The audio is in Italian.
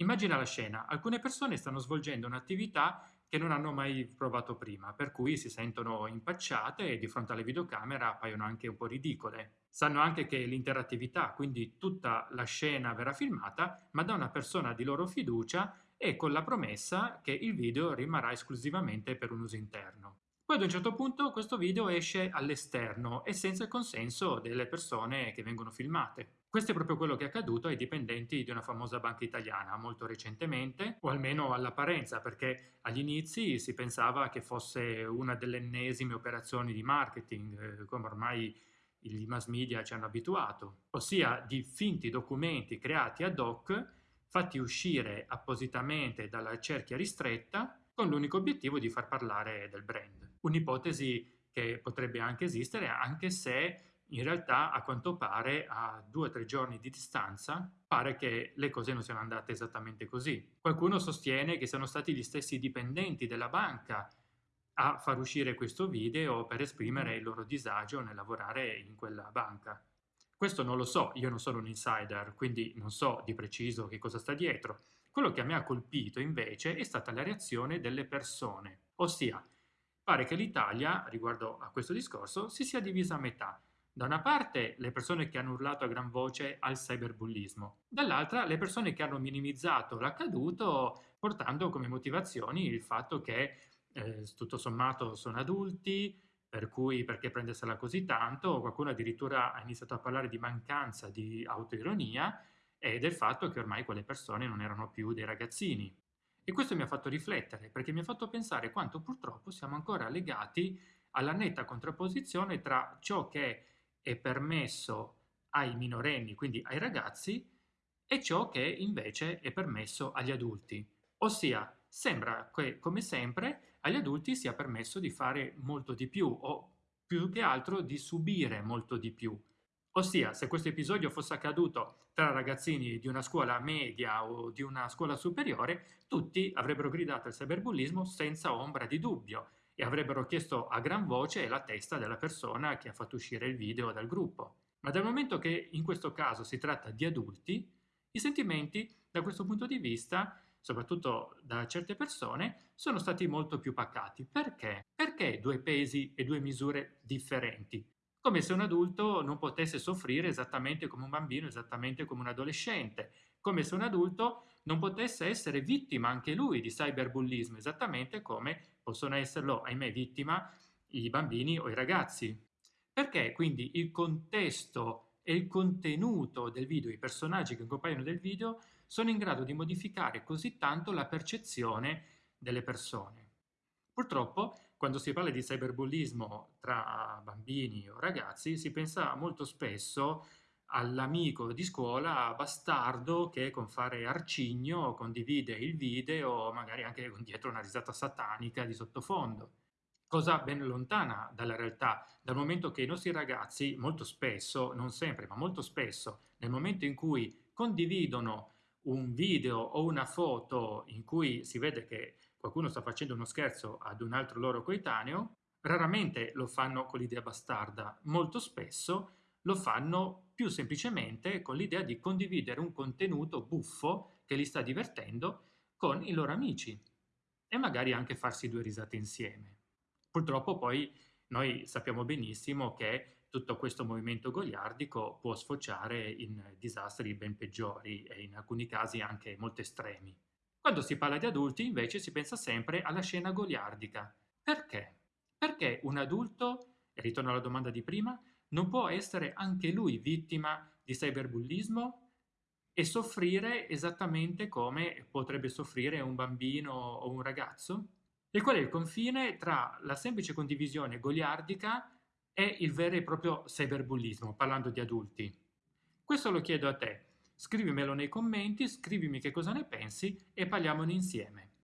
Immagina la scena, alcune persone stanno svolgendo un'attività che non hanno mai provato prima, per cui si sentono impacciate e di fronte alle videocamere appaiono anche un po' ridicole. Sanno anche che l'interattività, quindi tutta la scena verrà filmata, ma da una persona di loro fiducia e con la promessa che il video rimarrà esclusivamente per un uso interno. Poi ad un certo punto questo video esce all'esterno e senza il consenso delle persone che vengono filmate. Questo è proprio quello che è accaduto ai dipendenti di una famosa banca italiana molto recentemente, o almeno all'apparenza, perché agli inizi si pensava che fosse una delle ennesime operazioni di marketing, eh, come ormai i mass media ci hanno abituato, ossia di finti documenti creati ad hoc, fatti uscire appositamente dalla cerchia ristretta con l'unico obiettivo di far parlare del brand. Un'ipotesi che potrebbe anche esistere, anche se in realtà a quanto pare a due o tre giorni di distanza pare che le cose non siano andate esattamente così. Qualcuno sostiene che siano stati gli stessi dipendenti della banca a far uscire questo video per esprimere il loro disagio nel lavorare in quella banca. Questo non lo so, io non sono un insider, quindi non so di preciso che cosa sta dietro. Quello che a me ha colpito invece è stata la reazione delle persone, ossia pare che l'Italia, riguardo a questo discorso, si sia divisa a metà. Da una parte le persone che hanno urlato a gran voce al cyberbullismo, dall'altra le persone che hanno minimizzato l'accaduto portando come motivazioni il fatto che eh, tutto sommato sono adulti, per cui perché prendersela così tanto, qualcuno addirittura ha iniziato a parlare di mancanza di autoironia e del fatto che ormai quelle persone non erano più dei ragazzini. E questo mi ha fatto riflettere, perché mi ha fatto pensare quanto purtroppo siamo ancora legati alla netta contrapposizione tra ciò che è permesso ai minorenni, quindi ai ragazzi, e ciò che invece è permesso agli adulti. Ossia, sembra che, come sempre, agli adulti sia permesso di fare molto di più, o più che altro di subire molto di più. Ossia, se questo episodio fosse accaduto tra ragazzini di una scuola media o di una scuola superiore, tutti avrebbero gridato il cyberbullismo senza ombra di dubbio e avrebbero chiesto a gran voce la testa della persona che ha fatto uscire il video dal gruppo. Ma dal momento che in questo caso si tratta di adulti, i sentimenti da questo punto di vista, soprattutto da certe persone, sono stati molto più pacati. Perché? Perché due pesi e due misure differenti? Come se un adulto non potesse soffrire esattamente come un bambino, esattamente come un adolescente, come se un adulto non potesse essere vittima anche lui di cyberbullismo, esattamente come possono esserlo, ahimè, vittima i bambini o i ragazzi. Perché quindi il contesto e il contenuto del video, i personaggi che compaiono nel video, sono in grado di modificare così tanto la percezione delle persone. Purtroppo, quando si parla di cyberbullismo tra bambini o ragazzi, si pensa molto spesso all'amico di scuola bastardo che con fare arcigno condivide il video, magari anche dietro una risata satanica di sottofondo. Cosa ben lontana dalla realtà, dal momento che i nostri ragazzi molto spesso, non sempre, ma molto spesso, nel momento in cui condividono un video o una foto in cui si vede che qualcuno sta facendo uno scherzo ad un altro loro coetaneo, raramente lo fanno con l'idea bastarda, molto spesso lo fanno più semplicemente con l'idea di condividere un contenuto buffo che li sta divertendo con i loro amici e magari anche farsi due risate insieme. Purtroppo poi noi sappiamo benissimo che tutto questo movimento goliardico può sfociare in disastri ben peggiori e in alcuni casi anche molto estremi. Quando si parla di adulti invece si pensa sempre alla scena goliardica. Perché? Perché un adulto, e ritorno alla domanda di prima, non può essere anche lui vittima di cyberbullismo e soffrire esattamente come potrebbe soffrire un bambino o un ragazzo? E qual è il confine tra la semplice condivisione goliardica e il vero e proprio cyberbullismo, parlando di adulti? Questo lo chiedo a te. Scrivimelo nei commenti, scrivimi che cosa ne pensi e parliamone insieme.